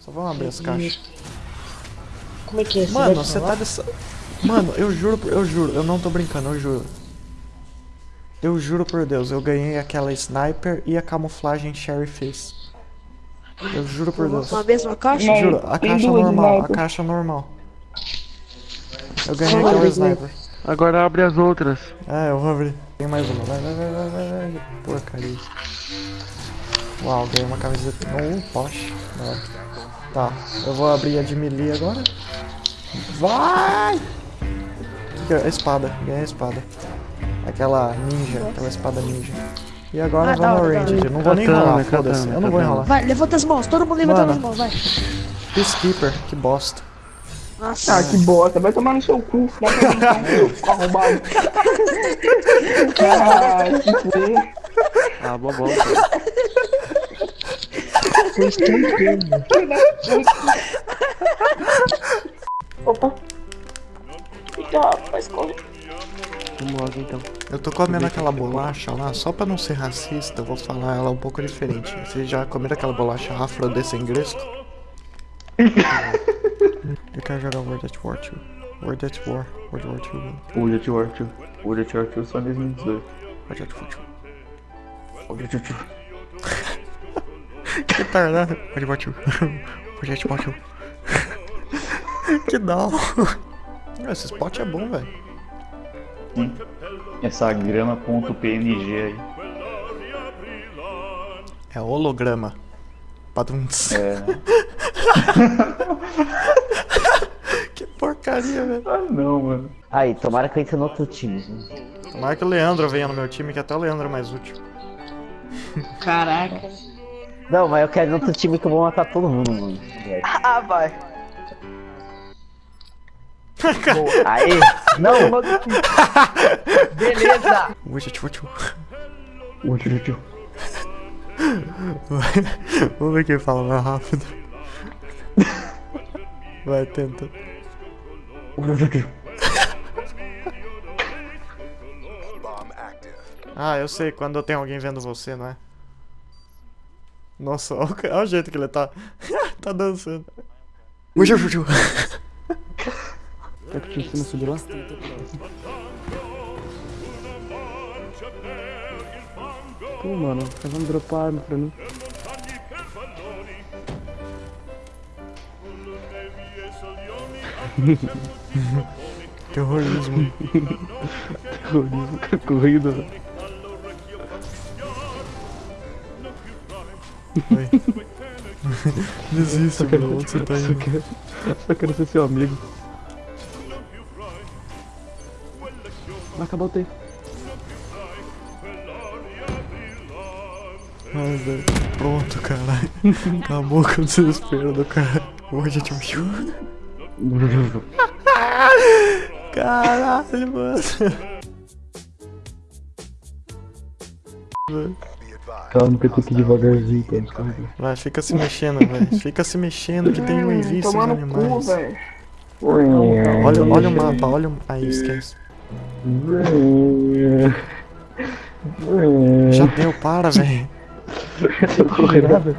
Só vamos abrir as caixas. Como é que é? Você Mano, você tá dessa. Mano, eu juro, por- eu juro, eu não tô brincando, eu juro. Eu juro por Deus, eu ganhei aquela sniper e a camuflagem Sherry Face. Eu juro por Deus. Na mesma caixa? Não. Juro, a caixa normal, a caixa normal. Eu ganhei aquela sniper. Agora abre as outras. É, eu vou abrir. Tem mais uma. Vai, vai, vai, vai, vai, vai. Porcaria. Uau, ganhei uma camiseta. Um poste. Tá, eu vou abrir a de melee agora. Vai! É? A espada, ganhei a espada. Aquela ninja, aquela espada ninja. E agora Ah, vamos ao ranged. hora. Não vou nem enrolar, foda-se. Eu não vou enrolar. Vai, levanta as mãos, todo mundo levantando Mano. as mãos, vai. Peacekeeper, que bosta. Nossa. Ah, que bosta. Vai tomar no seu cu. Brincar, seu arrombado. Ah, que. Ah, bobão. Vocês estão entendendo. Opa. Então, rapaz, corre. Vamos logo então. Eu tô comendo aquela bolacha lá, só pra não ser racista, eu vou falar ela um pouco diferente. Vocês já comeram aquela bolacha afrodescendesco? eu quero jogar World at War 2. World at War, World War 2, mano. World at War 2. World at War 2 só em 2018. World at War 2. World at War 2. Que tardado. World War 2. World at War 2. que da hora. Esse spot é bom, velho. Essa grama.png aí. É holograma. Padums. É. Que porcaria, velho. Ah, não, mano. Aí, tomara que eu entre no outro time. né? Tomara que o Leandro venha no meu time, que até o Leandro é mais útil. Caraca. Não, mas eu quero ir no outro time que eu vou matar todo mundo, mano. Ah, vai. Aí, não, Beleza. World at War 2. World at War 2. Vai. Vamos ver quem fala mais rápido. Vai, tenta. World at War 2. Ah, eu sei, quando tem alguém vendo você, não é? Nossa, olha o, jeito que ele tá. tá dançando. Eu juju. Será que o tio Cima subiu lá? Pô, mano, faz um dropar arma pra mim. Terrorismo. Terrorismo, cara, corrida. Vai. Desista, mano. Onde você tá Só indo? quero, só quero ser seu amigo. Vai acabar o tempo. Ai, velho. Pronto, caralho. Acabou com o desespero do cara. Hoje eu te Caralho, mano. Calma que eu tenho que ir devagarzinho pra descarregar. Vai, fica se mexendo, velho. Fica se mexendo que tem um no cu, animais. velho. Olha, olha o mapa, olha o. Aí, esquece. Já deu, para, velho. Não corre nada.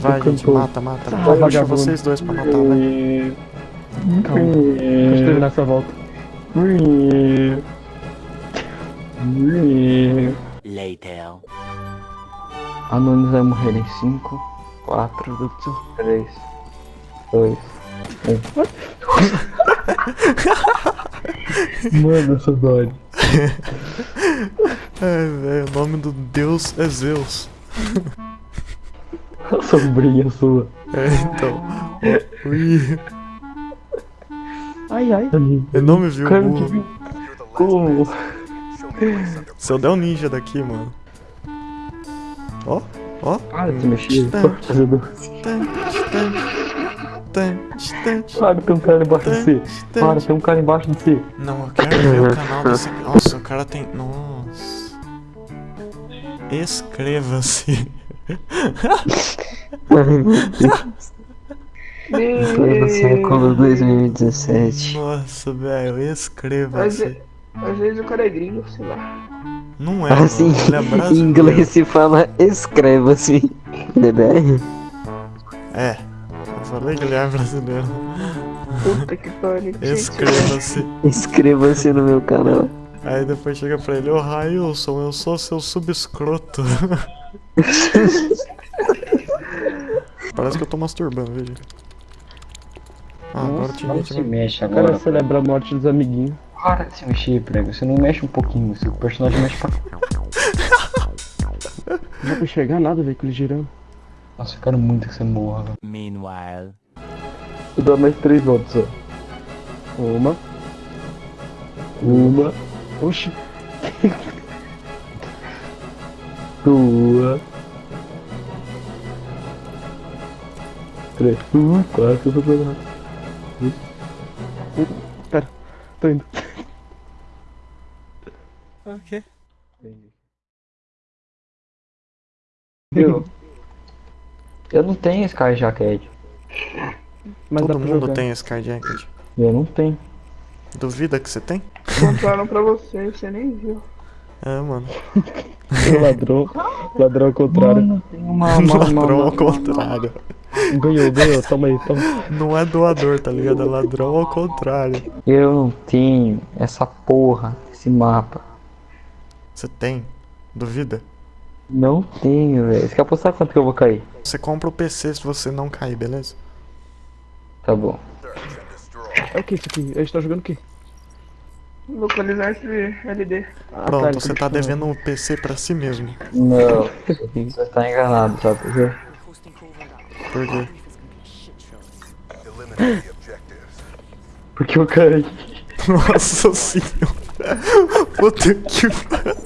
Vai, Tô gente, mata, mata. Puxa vagabundo. vocês dois pra matar, vai. Calma, deixa eu terminar essa volta. Later. Anonis vai morrer em 5, 4, 3, 2, 1. Mano, essa dói. Ai, velho, o nome do deus é Zeus. A sombrinha sua. É, então. Ui, Ai, ai. ele não me viu, Cara, que Como? Se eu der um ninja daqui, mano. Ó, ó. Para de se mexer. Tan, tan, tan. Para, tem um cara embaixo de você. Para, tem um cara embaixo de você. Não, eu quero ver o canal desse. Nossa, o cara tem. Nossa. Inscreva-se. Século 2017. Nossa, velho, ve- às vezes o cara é gringo, sei lá. Não é, Assim, mano, ele é em inglês se fala escreva-se. DBR? É. Eu falei que ele é brasileiro. Puta que pariu. Inscreva-se. Inscreva-se no meu canal. Aí depois chega pra ele, ô Railson, eu sou seu subescroto. Parece que eu tô masturbando, veja. Ah, agora se mexe O cara agora. celebra a morte dos amiguinhos. Para de se mexer, prego. Você não mexe um pouquinho, seu personagem mexe pra. Não dá pra enxergar nada, velho, com ele girando. Nossa, eu quero muito que você morra. Meanwhile. Vou dar mais três votos, ó. Uma. Uma. Oxi. Duas. Três. Uh, quatro. Eu Pera. Tô indo. Ok. Eu. Eu não tenho Sky Jacket. Mas Todo mundo jogar. tem card jacket. Eu não tenho. Duvida que você tem? Compraram pra você, você nem viu. É, mano. Ladrão. Ladrão ao contrário. Mano, tem uma. uma, uma, Ladrão uma, ao contrário. Ganhou, ganhou. Toma aí, toma. Não é doador, tá ligado? É ladrão ao contrário. Eu não tenho essa porra, esse mapa. Você tem? Duvida? Não tenho, velho. Você quer apostar quanto que eu vou cair? Você compra o PC se você não cair, beleza? Tá bom. É o que isso aqui? A gente tá jogando o quê? Localizar esse LD. Ah, Pronto, você tá devendo um PC pra si mesmo. Não, você tá enganado, sabe por quê? Por quê? Porque eu caí. Nossa senhora. Puta que pariu.